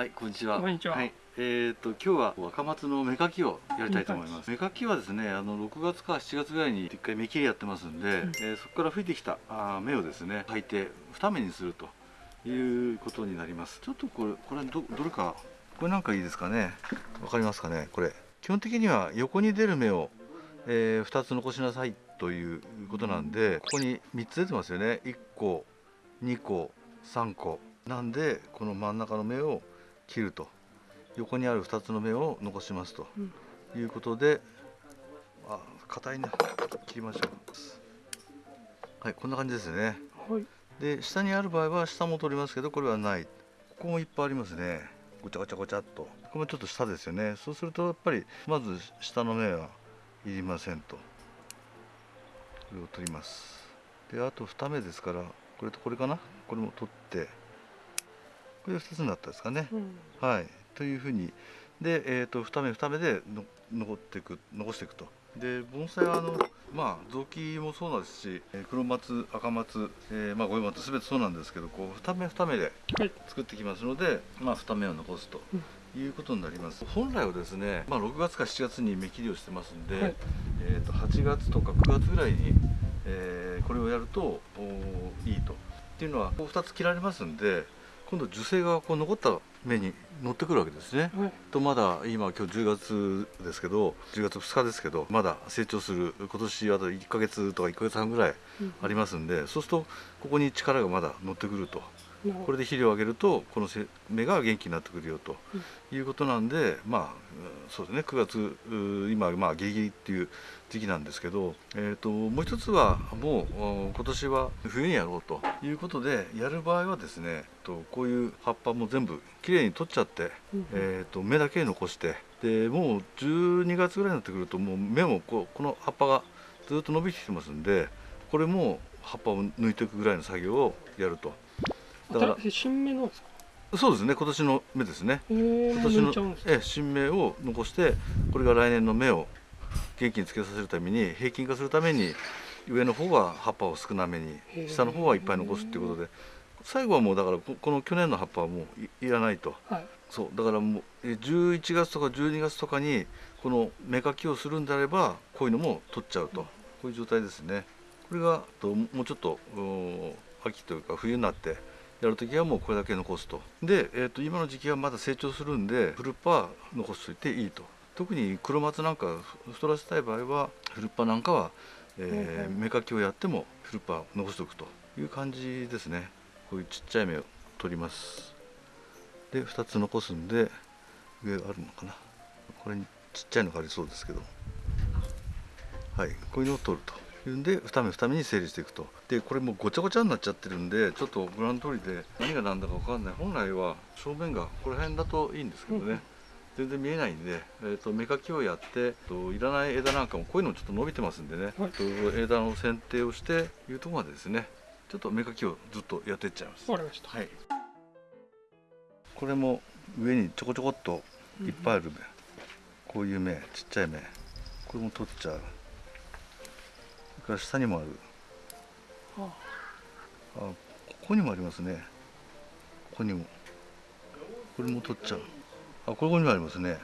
はい、こんにちは。こんにちははい、えっ、と今日は若松の芽かきをやりたいと思います。芽かきはですね、あの6月か7月ぐらいに一回芽切りやってますんで、うんえーそこから吹いてきたあー芽をですね、履いて二目にするということになります。ちょっとこれこれどどれかこれなんかいいですかね？わかりますかね？これ基本的には横に出る芽を、えー、2つ残しなさいということなんで、ここに3つ出てますよね。1個、2個、3個。なんでこの真ん中の芽を切ると。横にある2つの芽を残しますと。いうことで、あ硬いね切りましょう。はいこんな感じですね。はい。で下にある場合は下も取りますけどこれはない。ここもいっぱいありますね。ごちゃごちゃごちゃっと。ここもちょっと下ですよね。そうするとやっぱりまず下の芽はいりませんと。これを取ります。であと2目ですからこれとこれかな？これも取ってこれで2つになったですかね、うん。はい、というふうに。で、えー、と2目2目での残っていく残していくと。で盆栽はあのまあ雑木もそうなんですしえー黒松赤松、えーまあ、五葉松全てそうなんですけどこう2目2目ではい。作ってきますので、まあ、2目を残すと。いうことになります。本来はですね、まあ、6月か7月に芽切りをしてますんで、はい。えー、と8月とか9月ぐらいに、えーこれをやるといいと。っていうのはこう2つ切られますんで今度樹勢がこう残った目に乗ってくるわけですね。はい。とまだ今今日10月ですけど10月2日ですけどまだ成長する今年あと1ヶ月とか1ヶ月半ぐらいうんありますんでそうするとここに力がまだ乗ってくるとこれで肥料をあげるとこのせ芽が元気になってくるよということなんでまあうんそうですね。9月う今まあギリギリっていう時期なんですけど、えー、ともう一つはもうお今年は冬にやろうということでやる場合はですねとこういう葉っぱも全部きれいに取っちゃって、うん。えー、と芽だけ残してでもう12月ぐらいになってくるともう芽もこうこの葉っぱがずっと伸びてきてますんでこれも葉っぱを抜いていくぐらいの作業をやると。だから新芽なんですか？そうですね今年の芽ですね。えー、今年のええ新芽を残してこれが来年の芽を元気につけさせるために平均化するために上の方は葉っぱを少なめに下の方はいっぱい残すっていうことで最後はもうだからここの去年の葉っぱはもういいらないと。はい。そうだからもうえ11月とか12月とかにこの芽かきをするんであればこういうのも取っちゃうと。こういう状態ですね。これがともうちょっとうん秋というか冬になってやるときはもうこれだけ残すとで、えー、と今の時期はまだ成長するんでフルッパは残しといていいと。特に黒松なんかふ太らせたい場合はフルッパなんかは、えー芽かきをやってもフルッパを残しておくという感じですね。こういうちっちゃい芽を取ります。で2つ残すんで上あるのかな。これにちっちゃいのがありそうですけど。はいこういうのを取るとで2目2目に整理していくと。でこれもうごちゃごちゃになっちゃってるんでちょっとご覧の通りで何が何だか分かんない。本来は正面がここら辺だといいんですけどね、うん。全然見えないんで、えー、と芽かきをやってえーといらない枝なんかもこういうのちょっと伸びてますんでね、はい。と枝の剪定をしていうところまでですね。ちょっと芽かきをずっとやっていっちゃいます。わかりました。はい。これも上にちょこちょこっといっぱいある芽、こういう芽、ちっちゃい芽、これも取っちゃう。それから下にもある。ああ、ここにもありますね。ここにも。これも取っちゃう。あ、ここにもありますね。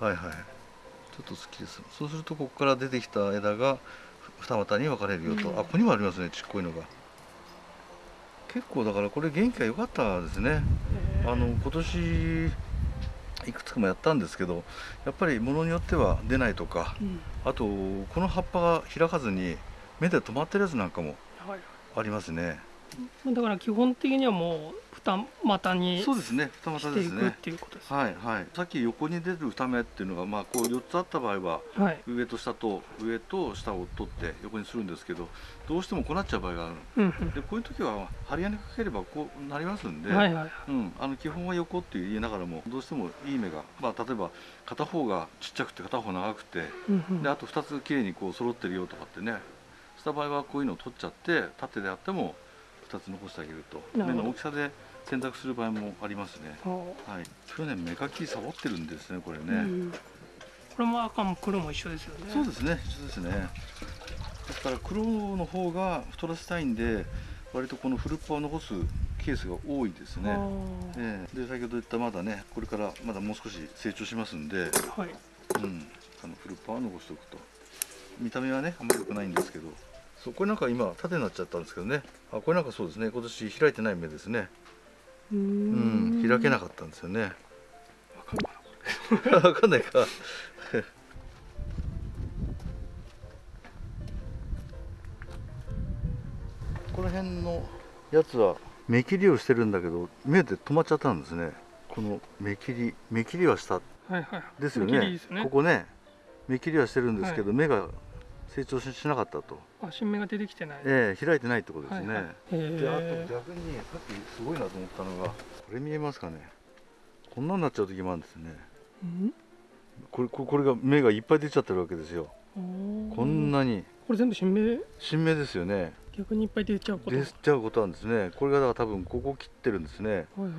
はいはい。ちょっと好きです。そうするとここから出てきた枝が二股に分かれるよと。うんあ、ここにもありますね。ちっこいのが。結構だからこれ元気が良かったですね。えーあの今年いくつかもやったんですけどやっぱりものによっては出ないとかうん。あとこの葉っぱが開かずに目で止まってるやつなんかもはい。ありますねだから基本的にはもう二股にそうですね。二股していくっですねていうことです。はいはい。さっき横に出る二目っていうのがまあこう4つあった場合ははい。上と下と上と下を取って横にするんですけどどうしてもこうなっちゃう場合があるうんうん。でこういう時は針金かければこうなりますんで、はいはいうん、あの基本は横って言いながらもどうしてもいい目が、まあ、例えば片方がちっちゃくて片方長くてうんうん。であと2つきれいにこう揃ってるよとかってねした場合はこういうのを取っちゃって縦であっても2つ残してあげると。目の大きさで選択する場合もありますね。はい、去年芽かきサボってるんですねこれね。うんこれも赤も黒も一緒ですよね。そうですね一緒ですね。ですから黒の方が太らせたいんで割とこのフルッパを残すケースが多いですね、あええ。で先ほど言ったまだねこれからまだもう少し成長しますんで、ーはい。うん、あのフルッパーは残しておくと。見た目はねあんまり良くないんですけどそうこれなんか今縦になっちゃったんですけどね。あこれなんかそうですね。今年開いてない芽ですね。うん。開けなかったんですよね。わかるかなわかんないか。この辺のやつは目切りをしてるんだけど目で止まっちゃったんですね。この目切り目切りはしたはいはいはい。ですよね。ね。ここね。目切りはしてるんですけど、目が成長ししなかったと、あ新芽が出てきてない。ええ開いてないってことですね、はいはい。へであとえ逆にさっきすごいなと思ったのがこれ見えますかね。こんなになっちゃう時もあるんですね。うん？これここれが芽がいっぱい出ちゃってるわけですよ。こんなに。これ全部新芽？新芽ですよね。逆にいっぱい出ちゃうこと？出ちゃうことなんですね。これがだから多分ここ切ってるんですね。はいはい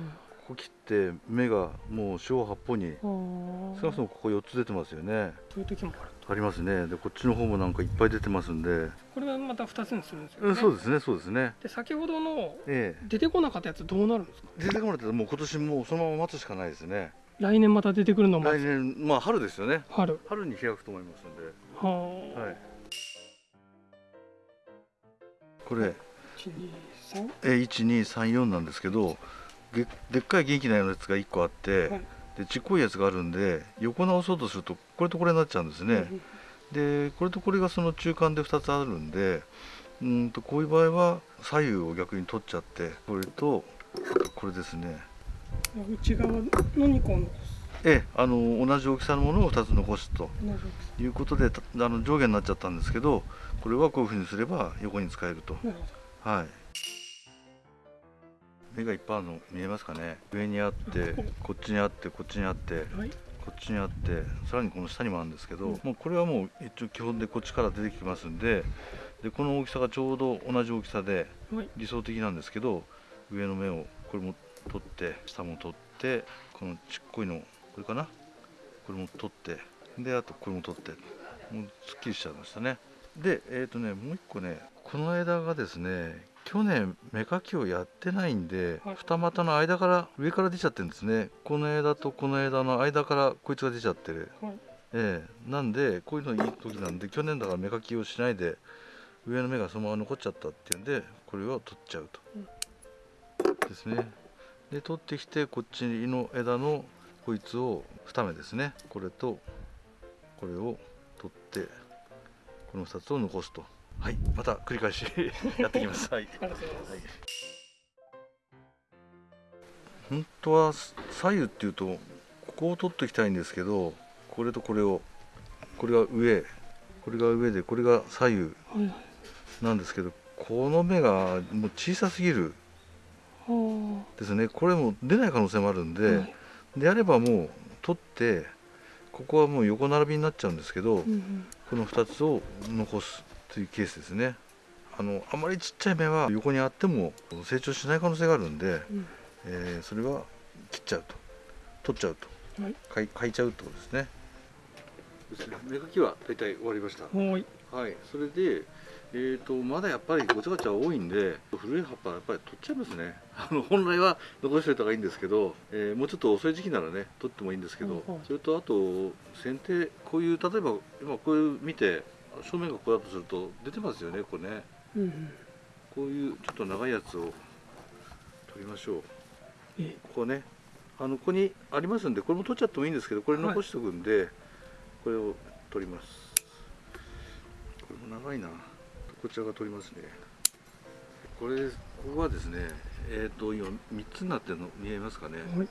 ここ切って芽がもう四方八方に少なくともここ4つ出てますよね。そういう時もあるありますね。でこっちの方もなんかいっぱい出てますんで、これはまた2つにするんですよね。うん、そうですねそうですね。で先ほどのえ出てこなかったやつどうなるんですか？え出てこないともう今年もうそのまま待つしかないですね。来年また出てくるのも。来年まあ春ですよね。春。春に開くと思いますんで。はあ、はい。これ。123え1234なんですけどげでっかい元気なやつが1個あって、はいでちっこいやつがあるんで横直そうとするとこれとこれになっちゃうんですね、でこれとこれがその中間で2つあるんでうんとこういう場合は左右を逆に取っちゃってこれとこれですね。内側の2個を残すええあの同じ大きさのものを2つ残すと。いうことでたあの上下になっちゃったんですけどこれはこういうふうにすれば横に使えると。はい目がいっぱいあるの見えますかね。上にあってこっちにあってこっちにあってこっちにあってさらにこの下にもあるんですけど、うんもうこれはもう一応基本でこっちから出てきますんででこの大きさがちょうど同じ大きさではい。理想的なんですけど上の目をこれも取って下も取ってこのちっこいのこれかな？これも取ってであとこれも取ってもうすっきりしちゃいましたね。でえっ、とねもう一個ねこの枝がですね去年芽かきをやってないんで、はい。二股の間から上から出ちゃってるんですね。この枝とこの枝の間からこいつが出ちゃってる。はい。ええ。なんでこういうのいい時なんで去年だから芽かきをしないで上の芽がそのまま残っちゃったっていうんでこれを取っちゃうと、ですね。で取ってきてこっちの枝のこいつを2目ですね。これとこれを取ってこの2つを残すとはいまた繰り返し やっていきます。はい。はい。本当は左右っていうとここを取っておきたいんですけどこれとこれをこれが上これが上でこれが左右なんですけどこの目がもう小さすぎるはですね。これも出ない可能性もあるんあで、はい。であればもう取ってここはもう横並びになっちゃうんですけど、うんうん。この2つを残すというケースですね。あのあまりちっちゃい芽は横にあっても成長しない可能性があるんで、うん。えーそれは切っちゃうと取っちゃうとはい。かいかいちゃうってことですね。芽かきは大体終わりました。はい。はい。それでえー、とまだやっぱりごちゃごちゃ多いんで古い葉っぱはやっぱり取っちゃいますね。あの本来は残しておいた方がいいんですけど、えーもうちょっと遅い時期ならね取ってもいいんですけど、うんうんそれとあと剪定こういう例えば今こういう見て正面がこうだとすると出てますよねこれね。うんうんこういうちょっと長いやつを取りましょう。えここね。あのここにありますんでこれも取っちゃってもいいんですけどこれ残しておくんで、これを取ります。これも長いな。こちらが取りますね。これここはですねえっ、と今3つになってるの見えますかね。はい。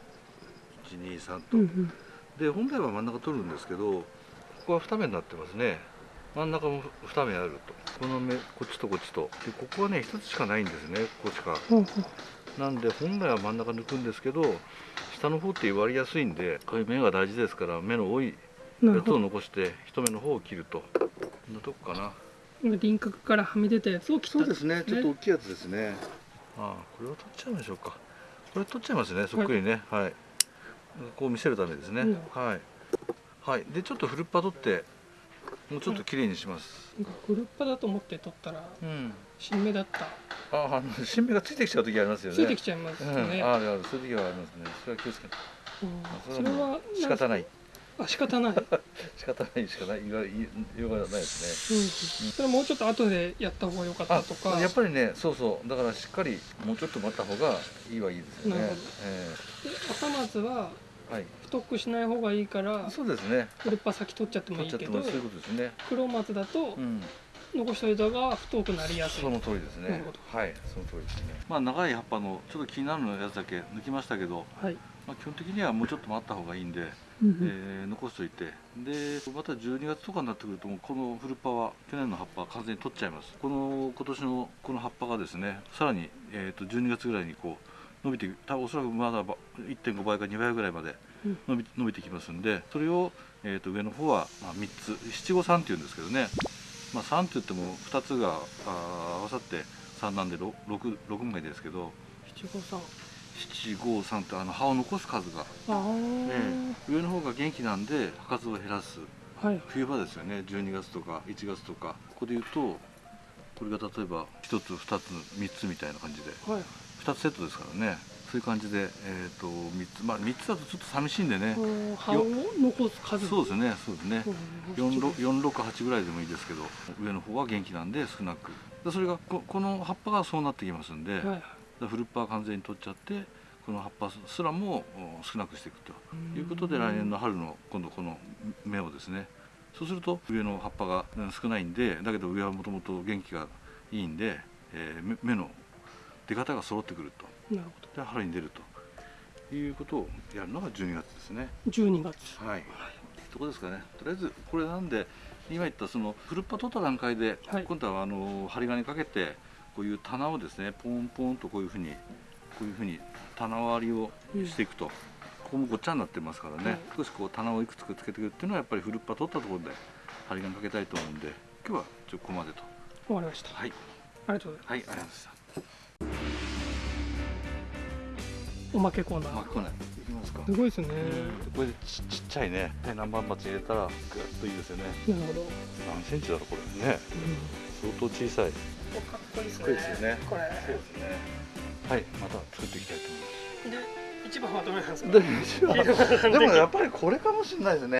123と、うんうん。で本来は真ん中取るんですけどここは2目になってますね真ん中も2目あると。この目こっちとこっちと。でここはね1つしかないんですねこっちかなんで本来は真ん中抜くんですけど下の方って割りやすいんでこういう目が大事ですから目の多いやつを残して一目の方を切ると。こんなとこかな。今輪郭からはみ出たやつを切ったそうですね。ちょっと大きいやつですね。ああこれを取っちゃいましょうか。これ取っちゃいますねそっくりね。はい、こう見せるためですね、うん。はい。はい。でちょっとフルッパ取ってもうちょっと綺麗にします。なんかフルッパだと思って取ったらうん。新芽だった。ああの新芽がついてきちゃう時ありますよね。ついてきちゃいますうん、ね、あるあるそういう時はありますね。それは気をつけて。うん。それは仕方ない。あ仕方ない、仕方ないしかない。言わ言いようがないですね。うん、それもうちょっと後でやった方が良かったとか。あやっぱりねそうそう。だからしっかりもうちょっと待った方がいいはいいですよね。なるほど。えで赤松はえはい。太くしない方がいいからそうですね。フルッパ先取っちゃっても取っちゃいいけどそういうことですね。黒松だとうん。残しといた方が太くなりやすい。その通りですね。なるほど。はいその通りですね。まあ長い葉っぱのちょっと気になるやつだけ抜きましたけど、はい、まあ、基本的にはもうちょっと待った方がいいんで、うんえー残しといて。でまた12月とかになってくるともうこのフルッパは去年の葉っぱは完全に取っちゃいます。この今年のこの葉っぱがですねさらに、えー、と12月ぐらいにこう伸びて多分おそらくまだば1.5倍か2倍ぐらいまでうん伸び伸びてきますんでそれを、えー、と上の方は、まあ、3つ。七五三っていうんですけどね、まあ、3って言っても2つがあー合わさって3なんで 6, 6枚ですけど。七五三。753ってあの葉を残す数が、ああ、ええ。上の方が元気なんで葉数を減らす。はい。冬場ですよね。12月とか1月とか。ここで言うとこれが例えば1つ2つ3つみたいな感じで。はい2つセットですからね。そういう感じで、えー、と3つまあ3つだとちょっと寂しいんでね。うん葉を残す数。そうですねそうですね。うん468ぐらいでもいいですけど上の方は元気なんで少なく。でそれがここの葉っぱがそうなってきますんで、はい。でフルッパー完全に取っちゃってこの葉っぱすらもお少なくしていくと。いうことで来年の春の今度この芽をですね。そうすると上の葉っぱがうん少ないんでだけど上はもともと元気がいいんで、えー芽芽の出方が揃ってくると。なるほで春に出るということをやるのが12月ですね。ど12月。はい、そこですかね。とりあえずこれなんで今言ったそのフルッパ取った段階で、はい。今度はあの針金かけてこういう棚をですねポンポンとこういうふうにこういうふうに棚割りをしていくと、ここもごっちゃになってますからね、はい。少しこう棚をいくつかつけていくっていうのはやっぱりフルッパ取ったところで針金かけたいと思うんで今日はちょっとここまでと。終わりました。はい。ありがとうございます。はいありがとうございましたおまけコーナー。まあこないいきますか。すごいですね。これでちちっちゃいね。何番鉢入れたらぐっといいですよね。なるほど。何センチだろうこれ。ね。相当小さい。かっこいいですかっこいいですよねこれ。そうですね。はい、また作っていきたいと思いで一番はどれなんですか？ます。でもやっぱりこれかもしれないですね。